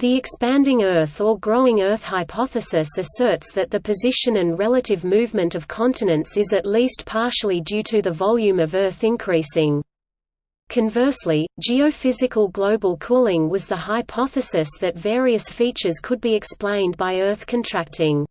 The expanding Earth or growing Earth hypothesis asserts that the position and relative movement of continents is at least partially due to the volume of Earth increasing. Conversely, geophysical global cooling was the hypothesis that various features could be explained by Earth contracting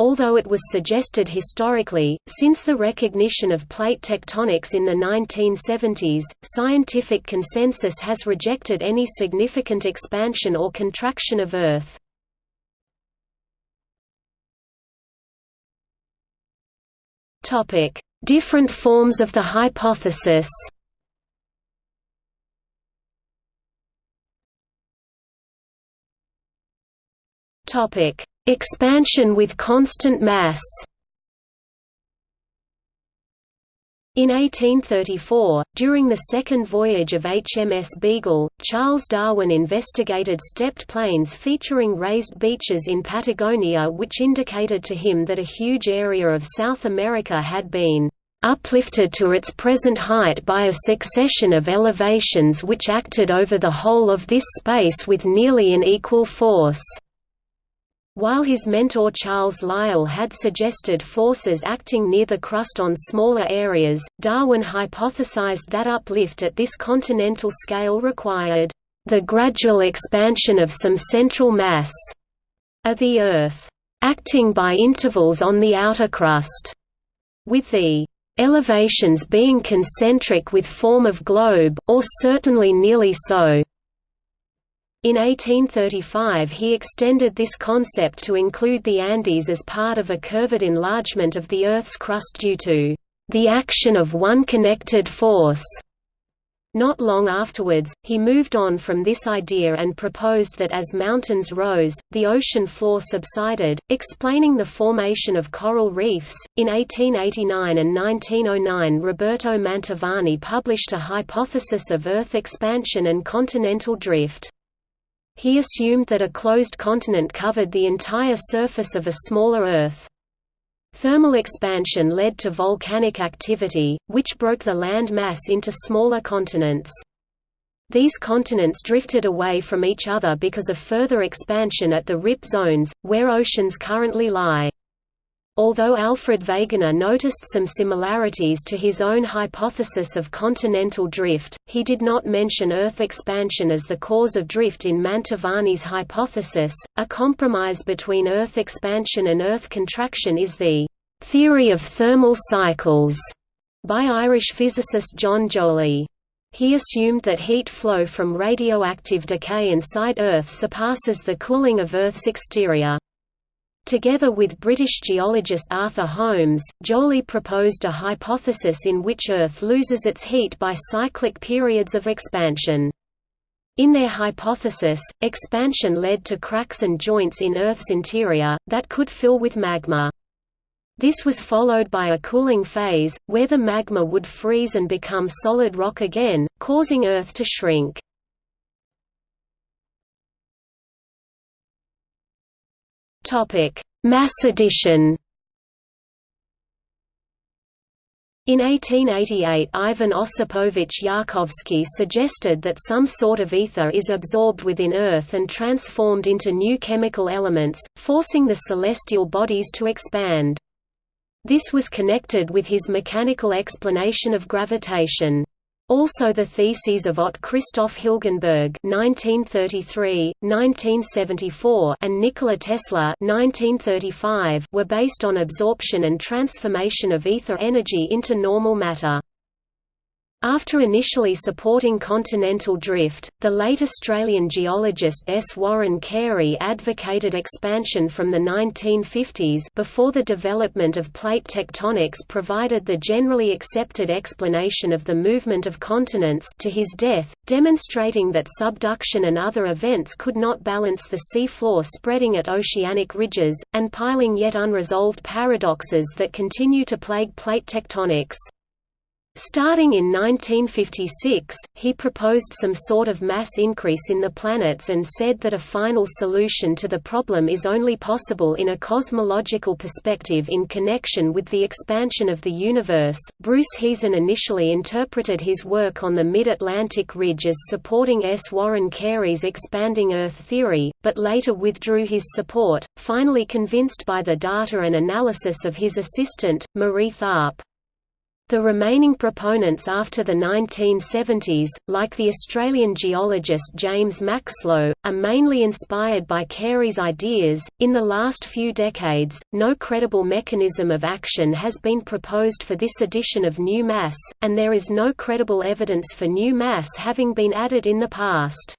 although it was suggested historically, since the recognition of plate tectonics in the 1970s, scientific consensus has rejected any significant expansion or contraction of Earth. Different forms of the hypothesis Topic: Expansion with constant mass In 1834, during the second voyage of HMS Beagle, Charles Darwin investigated stepped plains featuring raised beaches in Patagonia which indicated to him that a huge area of South America had been uplifted to its present height by a succession of elevations which acted over the whole of this space with nearly an equal force. While his mentor Charles Lyell had suggested forces acting near the crust on smaller areas, Darwin hypothesized that uplift at this continental scale required the gradual expansion of some central mass of the Earth, acting by intervals on the outer crust, with the elevations being concentric with form of globe, or certainly nearly so. In 1835 he extended this concept to include the Andes as part of a curved enlargement of the Earth's crust due to the action of one connected force. Not long afterwards, he moved on from this idea and proposed that as mountains rose, the ocean floor subsided, explaining the formation of coral reefs. In 1889 and 1909, Roberto Mantovani published a hypothesis of Earth expansion and continental drift. He assumed that a closed continent covered the entire surface of a smaller Earth. Thermal expansion led to volcanic activity, which broke the land mass into smaller continents. These continents drifted away from each other because of further expansion at the rip zones, where oceans currently lie. Although Alfred Wegener noticed some similarities to his own hypothesis of continental drift, he did not mention Earth expansion as the cause of drift in Mantovani's hypothesis. A compromise between Earth expansion and Earth contraction is the theory of thermal cycles by Irish physicist John Joly. He assumed that heat flow from radioactive decay inside Earth surpasses the cooling of Earth's exterior. Together with British geologist Arthur Holmes, Joly proposed a hypothesis in which Earth loses its heat by cyclic periods of expansion. In their hypothesis, expansion led to cracks and joints in Earth's interior, that could fill with magma. This was followed by a cooling phase, where the magma would freeze and become solid rock again, causing Earth to shrink. Topic: Mass addition. In 1888 Ivan Osipovich Yarkovsky suggested that some sort of ether is absorbed within Earth and transformed into new chemical elements, forcing the celestial bodies to expand. This was connected with his mechanical explanation of gravitation. Also the theses of Ott Christoph Hilgenberg (1933–1974) and Nikola Tesla (1935) were based on absorption and transformation of ether energy into normal matter. After initially supporting continental drift, the late Australian geologist S. Warren Carey advocated expansion from the 1950s before the development of plate tectonics provided the generally accepted explanation of the movement of continents to his death, demonstrating that subduction and other events could not balance the sea floor spreading at oceanic ridges, and piling yet unresolved paradoxes that continue to plague plate tectonics. Starting in 1956, he proposed some sort of mass increase in the planets and said that a final solution to the problem is only possible in a cosmological perspective in connection with the expansion of the universe. Bruce Heezen initially interpreted his work on the mid-Atlantic ridge as supporting S. Warren Carey's expanding Earth theory, but later withdrew his support, finally convinced by the data and analysis of his assistant, Marie Tharp. The remaining proponents after the 1970s, like the Australian geologist James Maxlow, are mainly inspired by Carey's ideas. In the last few decades, no credible mechanism of action has been proposed for this addition of new mass, and there is no credible evidence for new mass having been added in the past.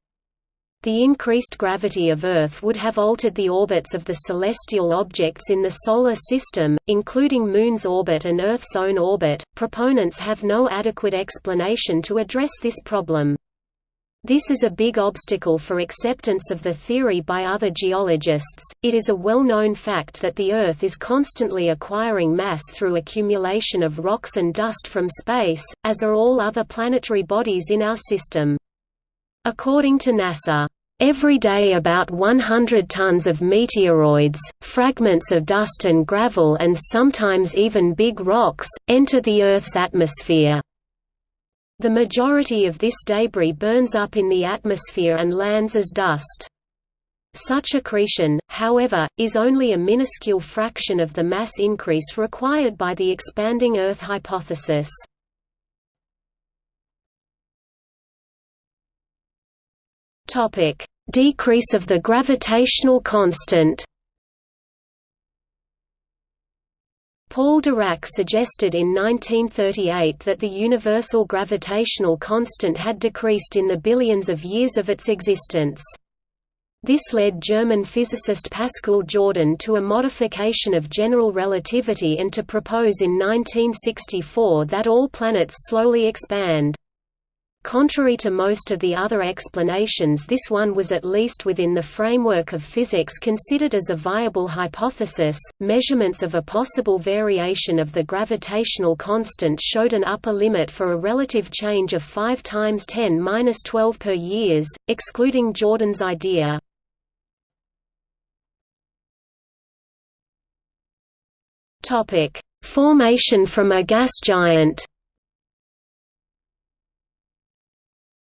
The increased gravity of Earth would have altered the orbits of the celestial objects in the Solar System, including Moon's orbit and Earth's own orbit. Proponents have no adequate explanation to address this problem. This is a big obstacle for acceptance of the theory by other geologists. It is a well known fact that the Earth is constantly acquiring mass through accumulation of rocks and dust from space, as are all other planetary bodies in our system. According to NASA, Every day about 100 tons of meteoroids, fragments of dust and gravel and sometimes even big rocks, enter the Earth's atmosphere. The majority of this debris burns up in the atmosphere and lands as dust. Such accretion, however, is only a minuscule fraction of the mass increase required by the expanding Earth hypothesis. Topic: Decrease of the gravitational constant. Paul Dirac suggested in 1938 that the universal gravitational constant had decreased in the billions of years of its existence. This led German physicist Pascual Jordan to a modification of general relativity and to propose in 1964 that all planets slowly expand. Contrary to most of the other explanations this one was at least within the framework of physics considered as a viable hypothesis. Measurements of a possible variation of the gravitational constant showed an upper limit for a relative change of 5 times 10^-12 per years, excluding Jordan's idea. Topic: Formation from a gas giant.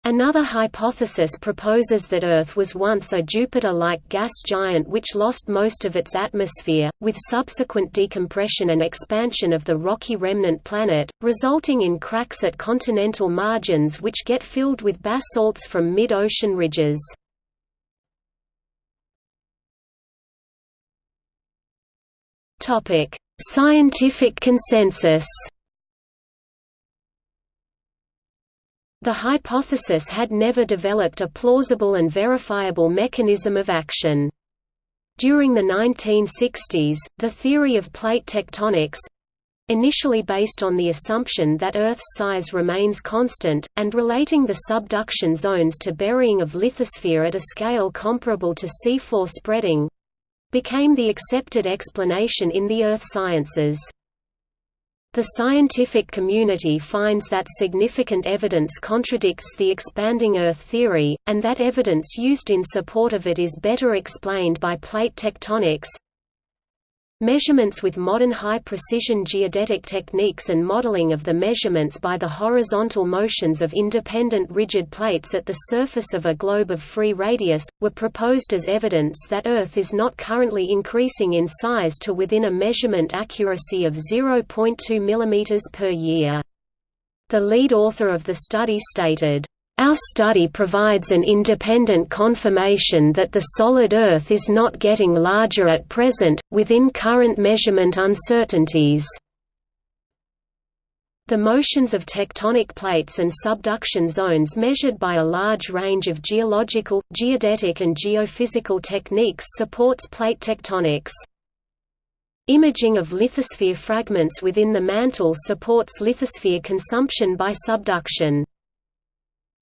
Another hypothesis proposes that Earth was once a Jupiter-like gas giant which lost most of its atmosphere, with subsequent decompression and expansion of the rocky remnant planet, resulting in cracks at continental margins which get filled with basalts from mid-ocean ridges. Scientific consensus The hypothesis had never developed a plausible and verifiable mechanism of action. During the 1960s, the theory of plate tectonics—initially based on the assumption that Earth's size remains constant, and relating the subduction zones to burying of lithosphere at a scale comparable to seafloor spreading—became the accepted explanation in the earth sciences. The scientific community finds that significant evidence contradicts the expanding Earth theory, and that evidence used in support of it is better explained by plate tectonics, Measurements with modern high-precision geodetic techniques and modeling of the measurements by the horizontal motions of independent rigid plates at the surface of a globe of free radius, were proposed as evidence that Earth is not currently increasing in size to within a measurement accuracy of 0.2 mm per year. The lead author of the study stated, our study provides an independent confirmation that the solid Earth is not getting larger at present, within current measurement uncertainties. The motions of tectonic plates and subduction zones measured by a large range of geological, geodetic and geophysical techniques supports plate tectonics. Imaging of lithosphere fragments within the mantle supports lithosphere consumption by subduction.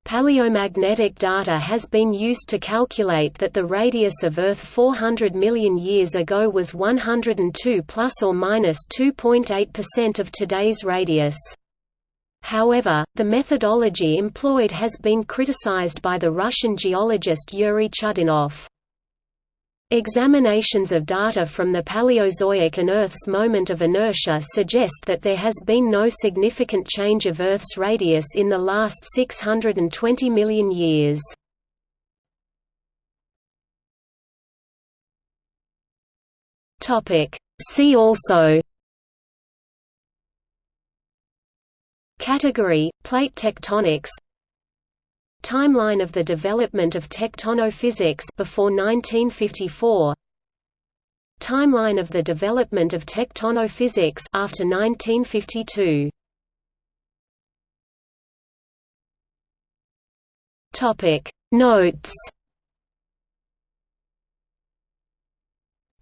Paleomagnetic data has been used to calculate that the radius of Earth 400 million years ago was 102 plus or minus 2.8% of today's radius. However, the methodology employed has been criticized by the Russian geologist Yuri Chudinov. Examinations of data from the Paleozoic and Earth's moment of inertia suggest that there has been no significant change of Earth's radius in the last 620 million years. See also Category – Plate tectonics Timeline of the development of tectonophysics before 1954 Timeline of the development of tectonophysics after 1952 Topic. Notes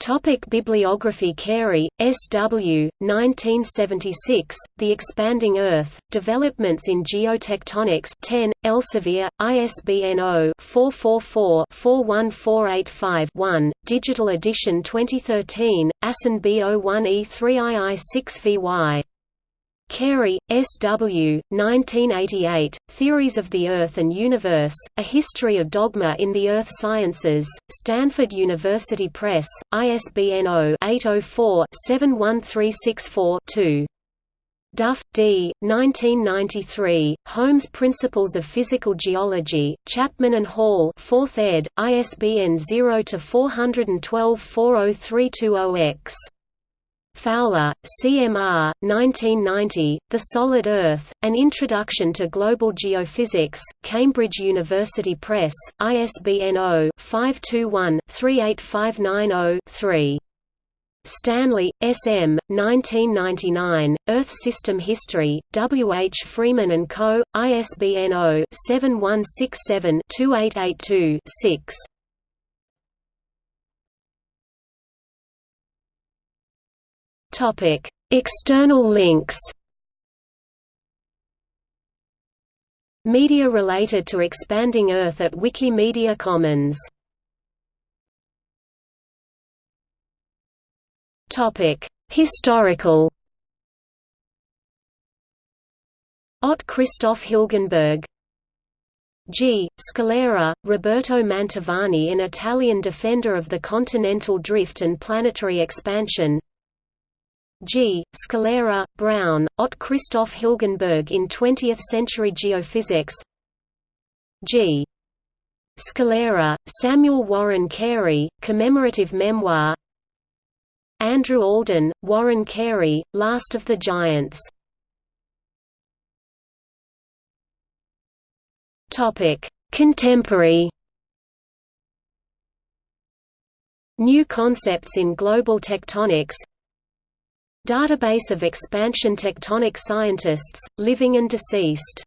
Topic Bibliography Carey, S. W., 1976, The Expanding Earth, Developments in Geotectonics 10, Elsevier, ISBN 0-444-41485-1, Digital edition 2013, ASIN B01E3II6VY. Carey, S. W., 1988, Theories of the Earth and Universe, A History of Dogma in the Earth Sciences, Stanford University Press, ISBN 0-804-71364-2. Duff, D. 1993, Holmes Principles of Physical Geology, Chapman and Hall 4th ed., ISBN 0-412-40320-X. Fowler, CMR, 1990, The Solid Earth, An Introduction to Global Geophysics, Cambridge University Press, ISBN 0-521-38590-3. Stanley, S. M., 1999, Earth System History, W. H. Freeman & Co., ISBN 0-7167-2882-6. Topic: External links. Media related to expanding Earth at Wikimedia Commons. Topic: Historical. Ott Christoph Hilgenberg G. Scalera, Roberto Mantovani An Italian defender of the continental drift and planetary expansion G. Scalera, Brown, Ott Christoph Hilgenberg in 20th-century geophysics. G. Scalera, Samuel Warren Carey, commemorative memoir. Andrew Alden, Warren Carey, Last of the Giants. Contemporary. New concepts in global tectonics Database of expansion tectonic scientists, living and deceased